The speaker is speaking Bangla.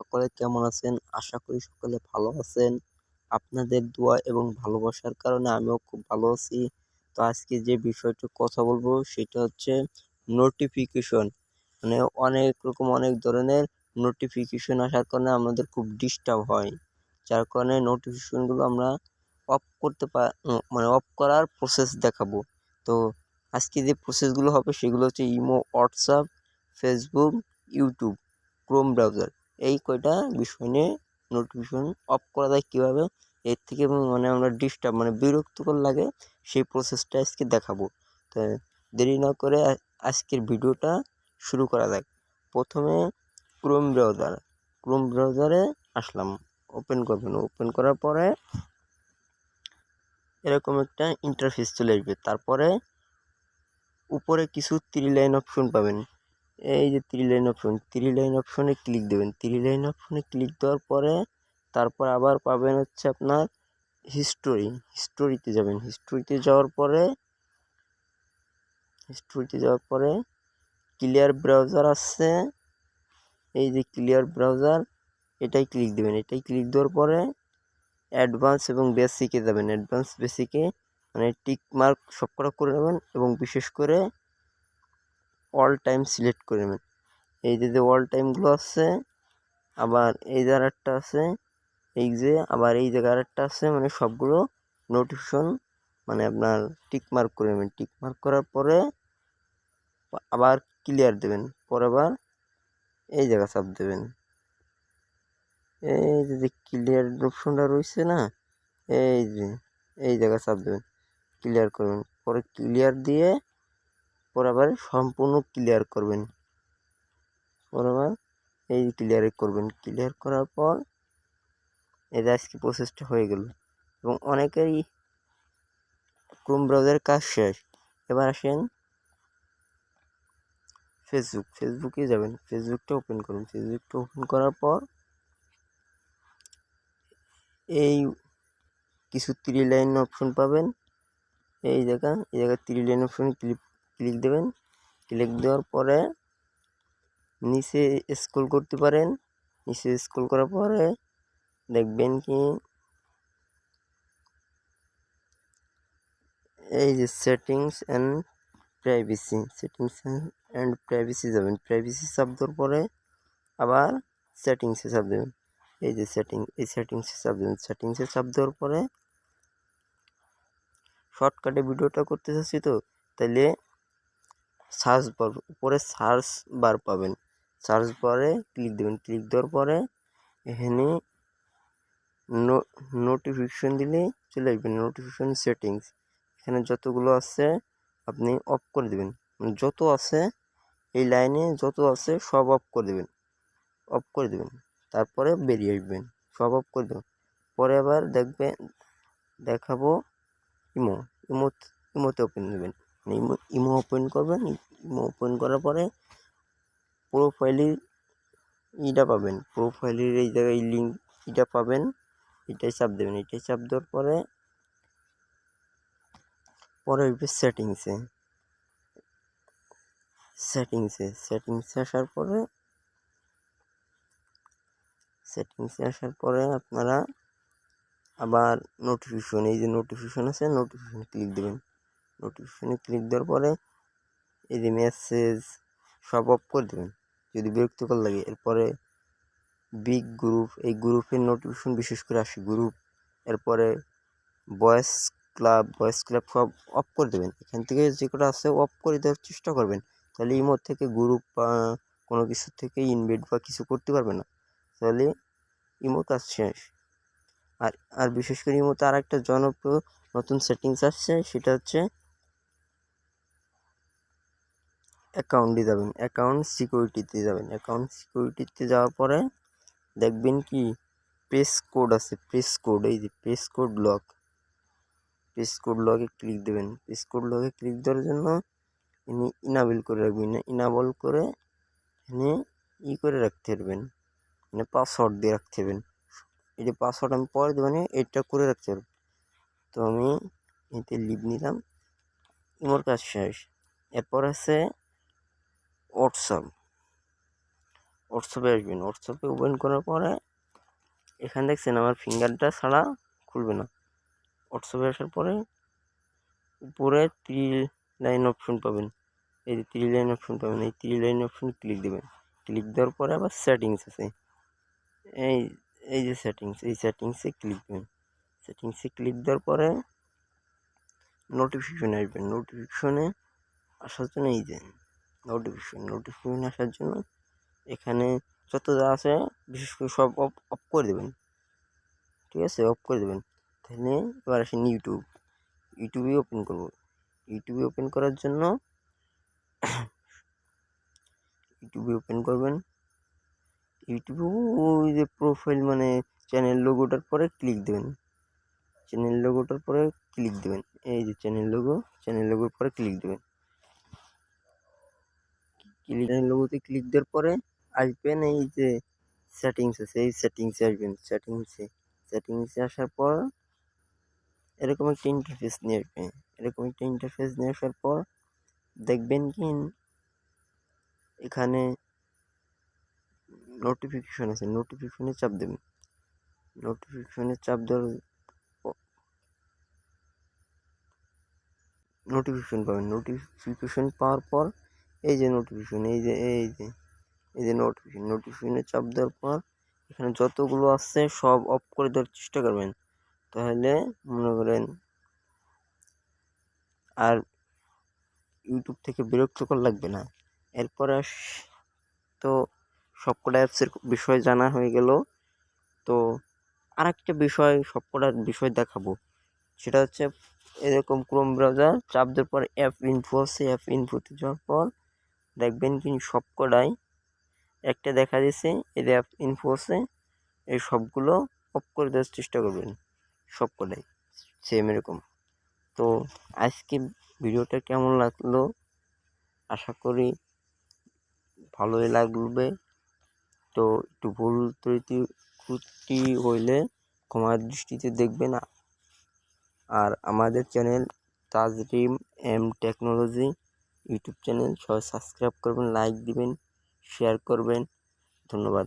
সকলে কেমন আছেন? আশা করি সকলে ভালো আছেন। আপনাদের দোয়া এবং ভালোবাসার কারণে আমিও খুব ভালো আছি। তো আজকে যে বিষয়টা কথা বলব, সেটা হচ্ছে নোটিফিকেশন মানে অনেক রকম অনেক ধরনের নোটিফিকেশন আসার কারণে আমাদের খুব ডিস্টার্ব হয়। যার কারণে নোটিফিকেশনগুলো আমরা অফ করতে পার মানে অফ করার প্রসেস দেখাবো। তো আজকে যে প্রসেসগুলো হবে, সেগুলো হচ্ছে Imo WhatsApp Facebook YouTube Chrome browser এই কয়টা বিষয় নিয়ে নোটিফিকেশন অফ করা যায় কীভাবে? এর থেকে মানে আমরা ডিস্টার্ব মানে বিরক্তিকর লাগে সেই প্রসেসটা আজকে দেখাবো। তো দেরি না করে আজকের ভিডিওটা শুরু করা যাক। প্রথমে ক্রোম ব্রাউজার ক্রোম ব্রাউজারে আসলাম। ওপেন করবেন। ওপেন করার পরে এরকম একটা ইন্টারফেস চলে আসবে। তারপরে উপরে কিছু থ্রি লাইন অপশন পাবেন। এই যে three line option three line অপশনে ক্লিক দেবেন। থ্রি লাইন অপশনে ক্লিক দেওয়ার পরে তারপর আবার পাবেন হচ্ছে আপনার হিস্টোরি হিস্টোরিতে যাবেন। হিস্টোরিতে যাওয়ার পরে হিস্টোরিতে যাওয়ার পরে ক্লিয়ার ব্রাউজার আসছে এই যে ক্লিয়ার ব্রাউজার এটাই ক্লিক দেবেন। এটাই ক্লিক দেওয়ার পরে অ্যাডভান্স এবং বেসিকে যাবেন। অ্যাডভান্স বেসিকে মানে টিক মার্ক সব করা করে নেবেন এবং বিশেষ করে অল টাইম সিলেক্ট করে নেবেন। এই যে যে অল টাইমগুলো আছে, আবার এই জায়গার একটা আছে, এই যে, আবার এই জায়গার একটা আছে মানে সবগুলো নোটিফিকেশন মানে আপনার টিক মার্ক করে নেবেন। টিক মার্ক করার পরে আবার ক্লিয়ার দেবেন। পরে আবার এই জায়গা চাপ দেবেন। এই যে ক্লিয়ার অপশনটা রয়েছে না, এই যে, এই জায়গা চাপ দেবেন। ক্লিয়ার করবেন। পরে ক্লিয়ার দিয়ে পরে আবার সম্পূর্ণ ক্লিয়ার করবেন। পরে আবার এই ক্লিয়ারে করবেন। ক্লিয়ার করার পর এই আজকে প্রসেসটা হয়ে গেল। এবং অনেকেরই ক্রোম ব্রাউজারের কাজ শেষ। এবার আসেন ফেসবুক ফেসবুকে যাবেন। ফেসবুকটা ওপেন করুন। ফেসবুকটা ওপেন করার পর এই কিছু থ্রি লাইন অপশন পাবেন। এই জায়গা, এই জায়গায় three line option click click দেবেন। ক্লিক দেওয়ার পরে নিচে স্ক্রল করতে পারেন। নিচে স্ক্রল করার পরে দেখবেন কি এই যে settings and privacy, settings and privacy যাবেন। প্রাইভেসি চাপ দেওয়ার পরে আবার সেটিংসে চাপ দেবেন। এই যে সেটিং, এই সেটিংসে চাপ দেবেন। সেটিংসে চাপ দেওয়ার পরে শর্টকাটে ভিডিওটা করতে চাচ্ছি তো তাহলে সার্চ বার, উপরে সার্চ বার পাবেন। সার্চ বারে ক্লিক দেবেন। ক্লিক দেওয়ার পরে এখানে নোটিফিকেশন দিলে চলে আসবেন নোটিফিকেশন সেটিংস এখানে যতগুলো আছে আপনি অফ করে দেবেন। মানে যত আছে এই লাইনে যত আছে সব অফ করে দেবেন। অফ করে দেবেন। তারপরে বেরিয়ে আসবেন। সব অফ করে দেবেন। পরে আবার দেখবেন, দেখাবো ইমো। ইমো ইমোতে ওপেন দেবেন। ইমো ইমো ওপেন করবেন। ইমো ওপেন করার পরে প্রোফাইলের ইটা পাবেন। প্রোফাইলের এই জায়গায় লিঙ্ক ইটা পাবেন। এটাই চাপ দেবেন। এটাই চাপ দেওয়ার পরে পরে আসবে সেটিংসে সেটিংসে সেটিংসে আসার পরে সেটিংসে আসার পরে আপনারা আবার নোটিফিকেশন এই যে নোটিফিকেশন আছে নোটিফিকেশন ক্লিক দেবেন। নোটিফিকেশনে ক্লিক দেওয়ার পরে এই মেসেজ সব অফ করে দেবেন। যদি বিরক্তিকর লাগে, এরপরে বিগ গ্রুপ এই গ্রুপের নোটিফিকেশন বিশেষ করে আসে গ্রুপ এরপরে বয়েস ক্লাব বয়েস ক্লাব সব অফ করে দেবেন। এখান থেকে যে কটা আছে অফ করে দেওয়ার চেষ্টা করবেন। তাহলে ইমোর থেকে গ্রুপ বা কোনো কিছু থেকে ইনভাইট বা কিছু করতে পারবে না। তাহলে ইমোর কাজ শেষ। আর আর বিশেষ করে ইমোতে আর একটা জনপ্রিয় নতুন সেটিংস আসছে, সেটা হচ্ছে অ্যাকাউন্টে যাবেন অ্যাকাউন্ট সিকিউরিটিতে যাবেন। অ্যাকাউন্ট সিকিউরিটিতে যাওয়ার পরে দেখবেন কি? প্রেস কোড আছে প্রেস কোড এই যে passcode lock passcode লকে ক্লিক দেবেন। প্রেস কোড লকে ক্লিক দেওয়ার জন্য ইনি ইনাবেল করে রাখবেন। ইনাবল করে এনে ই করে রাখতে পারবেন। মানে পাসওয়ার্ড দিয়ে রাখতে পারবেন। এই যে পাসওয়ার্ড আমি পরে দেবো মানে এটা করে রাখতে পারব। তো আমি এতে লিভ নিলাম। ইমোর কাজ শেষ। এরপর আছে হোয়াটসঅ্যাপ হোয়াটসঅ্যাপে আসবেন। হোয়াটসঅ্যাপে ওপেন করার পরে এখানে দেখছেন আমার ফিঙ্গারটা ছাড়া খুলবে না। হোয়াটসঅ্যাপে আসার পরে উপরে থ্রি লাইন অপশন পাবেন। এই যে থ্রি লাইন অপশন পাবেন। এই থ্রি লাইন অপশন ক্লিক দেবেন। ক্লিক দেওয়ার পরে আবার সেটিংস আছে। এই এই যে সেটিংস এই সেটিংসে ক্লিক দেবেন। সেটিংসে ক্লিক দেওয়ার পরে নোটিফিকেশনে আসবেন নোটিফিকেশনে আসার জন্য এই যে নোটিফিকেশন নোটিফিকেশন আসার জন্য এখানে যত যা আছে বিশেষ করে সব অফ অফ করে দেবেন। ঠিক আছে? অফ করে দেবেন। তাহলে এবার আসেন ইউটিউব। ইউটিউবে ওপেন করব। ইউটিউবে ওপেন করার জন্য ইউটিউবে ওপেন করবেন। ইউটিউবে, ওই যে প্রোফাইল মানে চ্যানেল লোগোটার পরে ক্লিক দেবেন। চ্যানেল লোগোটার পরে ক্লিক দেবেন। এই যে চ্যানেল লোগো চ্যানেল লোগোর পরে ক্লিক দেবেন। ক্লিক লোগোতে ক্লিক দেওয়ার পরে আসবেন এই যে সেটিংস আছে, এই সেটিংসে আসবেন। সেটিংসে সেটিংসে আসার পর এরকম একটা ইন্টারফেস নিয়ে আসবেন। এরকম একটা ইন্টারফেস নিয়ে আসার পর দেখবেন কি এখানে নোটিফিকেশন আছে। নোটিফিকেশনে চাপ দেবেন। নোটিফিকেশনে চাপ দেওয়ার নোটিফিকেশন পাবেন। নোটিফিকেশন পাওয়ার পর এই যে নোটিফিকেশন এই যে এই যে এই যে নোটিফিকেশন নোটিফিকেশনে চাপ দেওয়ার পর এখানে যতগুলো আছে সব অফ করে দেওয়ার চেষ্টা করবেন। তাহলে মনে করেন আর ইউটিউব থেকে বিরক্তকর লাগবে না। এরপরে তো সবকটা অ্যাপসের বিষয় জানা হয়ে গেল। তো আর একটা বিষয় সবকটার বিষয় দেখাবো। সেটা হচ্ছে এরকম ক্রোম ব্রাউজার চাপ দেওয়ার পর অ্যাপ ইনফো আছে অ্যাপ ইনফোতে যাওয়ার পর দেখবেন কি সবকটাই একটা দেখা দিচ্ছে এই অ্যাপ ইনফো আছে, এই সবগুলো অফ করে দেওয়ার চেষ্টা করবেন সবকটাই সেম এরকম। তো আজকে ভিডিওটা কেমন লাগল? আশা করি ভালোই লাগবে। তো একটু ভুল ত্রুটি ত্রুটি হইলে ক্ষমার দৃষ্টিতে দেখবে না আর আমাদের channel Tajrim M technology YouTube channel. সবাই সাবস্ক্রাইব করবেন লাইক দিবেন শেয়ার করবেন। ধন্যবাদ।